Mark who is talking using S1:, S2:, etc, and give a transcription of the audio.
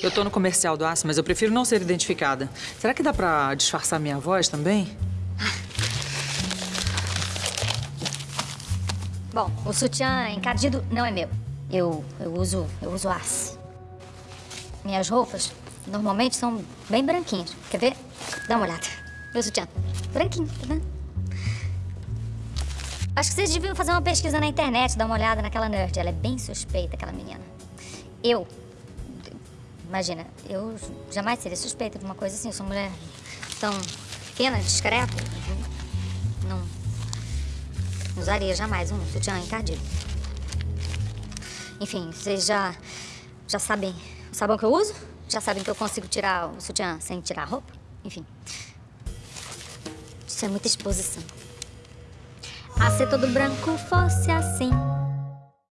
S1: Eu tô no comercial do aço, mas eu prefiro não ser identificada. Será que dá pra disfarçar minha voz também?
S2: Bom, o sutiã encardido não é meu. Eu, eu uso, eu uso aço. Minhas roupas normalmente são bem branquinhas. Quer ver? Dá uma olhada. Meu sutiã. Branquinho, tá vendo? Acho que vocês deviam fazer uma pesquisa na internet, dar uma olhada naquela nerd. Ela é bem suspeita, aquela menina. Eu... Imagina, eu jamais seria suspeita de uma coisa assim. Eu sou mulher tão pequena, discreta. Não... Usaria jamais um sutiã encardido. Enfim, vocês já... Já sabem o sabão que eu uso? Já sabem que eu consigo tirar o sutiã sem tirar a roupa? Enfim. Isso é muita exposição. Ah, se todo branco fosse assim